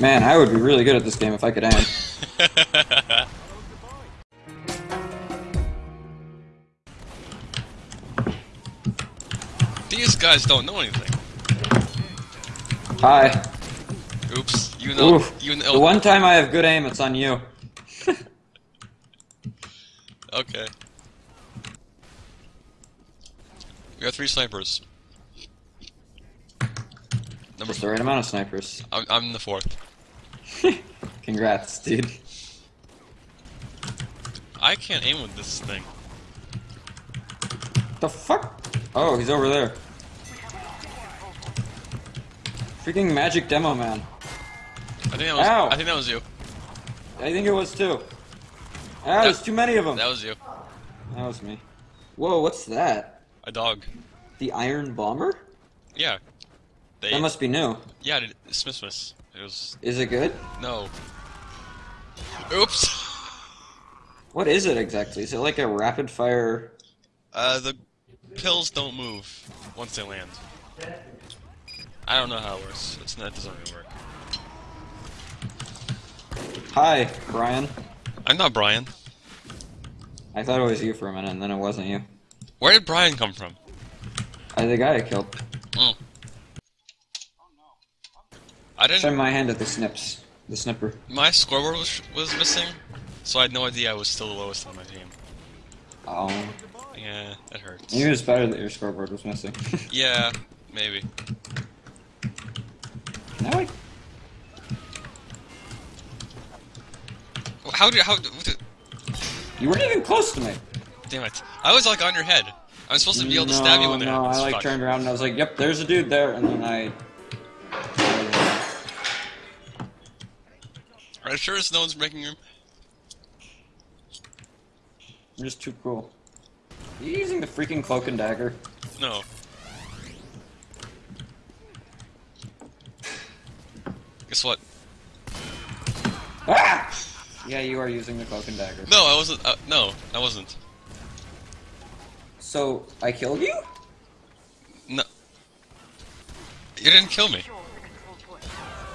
Man, I would be really good at this game if I could aim. These guys don't know anything. Hi. Oops. You know. Oof. You The know. one time I have good aim, it's on you. Okay. We got three snipers. Number Just the right amount of snipers. I'm, I'm the fourth. Congrats, dude. I can't aim with this thing. The fuck? Oh, he's over there. Freaking magic demo man. I think that was. Ow. I think that was you. I think it was too. Ah, there's too many of them. That was you. That was me. Whoa, what's that? A dog. The Iron Bomber? Yeah. They. That must be new. Yeah. It, Smith Smith. It was. Is it good? No. Oops. What is it exactly? Is it like a rapid fire? Uh, the pills don't move once they land. I don't know how it works. It's not. It doesn't really work. Hi, Brian. I'm not Brian. I thought it was you for a minute, and then it wasn't you. Where did Brian come from? I the guy I killed. I didn't. my hand at the snips. The snipper. My scoreboard was was missing, so I had no idea I was still the lowest on my team. Oh. Yeah, that hurts. Maybe it was better that your scoreboard was missing. Yeah, maybe. now I... How did you. how? the- You weren't even close to me. Damn it! I was like on your head. I'm supposed to be able to stab you No, there. No, I like Fuck. turned around and I was like, "Yep, there's a dude there," and then I. Are you sure it's no one's breaking room? I'm just too cool. Are you using the freaking cloak and dagger? No. Guess what? Ah! Yeah, you are using the cloak and dagger. No, I wasn't. Uh, no, I wasn't. So I killed you? No. You didn't kill me.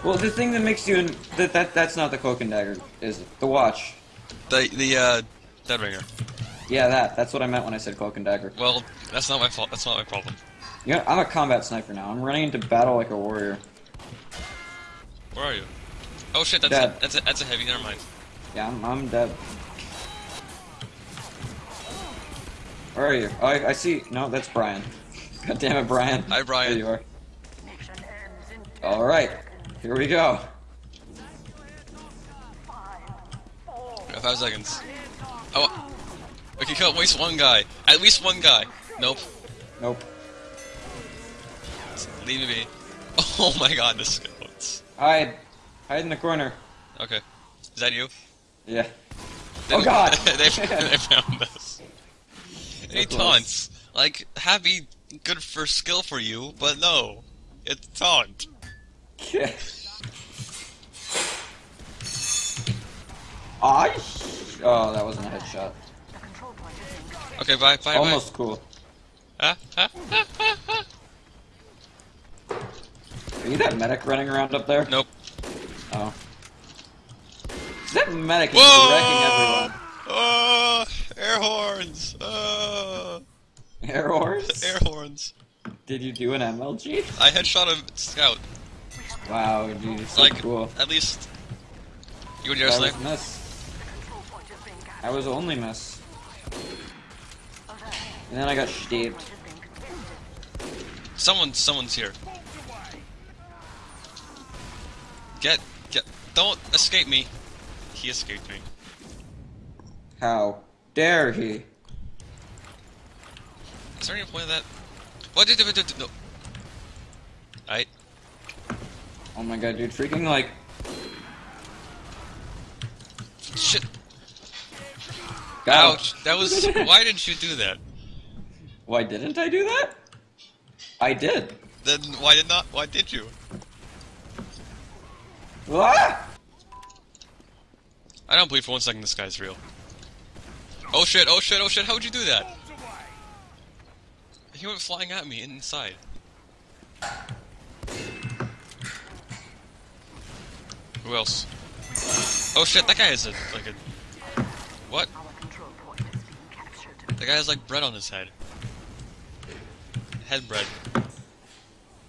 Well, the thing that makes you in, that that that's not the cloak and dagger, is it? The watch. The the uh, dead ringer. Yeah, that. That's what I meant when I said cloak and dagger. Well, that's not my fault. That's not my problem. You know, I'm a combat sniper now. I'm running into battle like a warrior. Where are you? Oh shit! That's Dead. a, that's a, that's a heavy. Never mind. Yeah, I'm, I'm dead. Where are you? Oh, I, I see. No, that's Brian. God damn it, Brian. Hi, Brian. There you are. All right, here we go. Got five seconds. Oh, we can kill at least one guy. At least one guy. Nope. Nope. Leave me. Oh my god, this goes. Hide. Hide in the corner. Okay. Is that you? Yeah. They- Oh, God. they, they found us. Any close. taunts? Like, happy, good for skill for you, but no. It's taunt. I. Oh, that wasn't a headshot. Okay, bye, bye, Almost cool. bye. Ah, ah, ah, ah, ah. Are you that medic running around up there? Nope. Oh. Is that medic is Whoa! wrecking Oh, air horns. Oh. Air horns? air horns. Did you do an MLG? I headshot a scout. Wow, dude, so Like, cool. at least. You and your was miss. I was only miss. And then I got stabbed. Someone, someone's here. Get, get, don't escape me. He escaped me. How dare he? Is there any point of that? What did? No. Alright. Oh my god, dude, freaking like. Shit. Him. Ouch. That was. Why didn't you do that? Why didn't I do that? I did. Then why did not? Why did you? Ah! I don't believe for one second this guy's real. Oh shit! Oh shit! Oh shit! How would you do that? He went flying at me inside. Who else? Oh shit, that guy is a like a what? Our control point is being captured. The guy has like bread on his head. Head bread.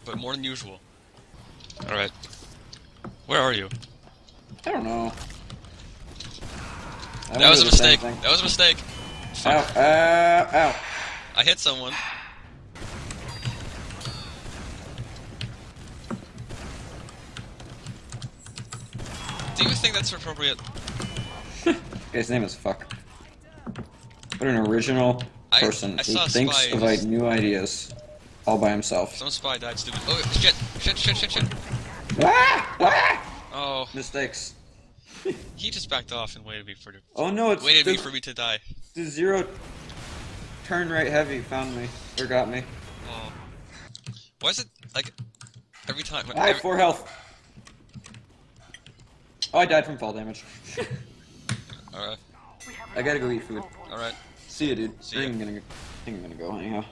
But more than usual. Alright. Where are you? I don't know. I That was a wonder the same mistake. That was a mistake. Ow, Fuck. ow, ow. I hit someone. Do you think that's appropriate? His name is Fuck. What an original person I who thinks Spy of like, new ideas all by himself. Some spy died stupid. Oh shit! Shit! Shit! Shit! Shit! Ah! Ah! Oh, Mistakes. he just backed off and waited me for Oh no, it's waited the, me for me to die. the zero turn right heavy found me or got me. Oh. Why is it like every time? I have four health. Oh, I died from fall damage. all right, I gotta go eat food. all right. See ya, dude. See I think I'm gonna, I think I'm gonna go anyhow.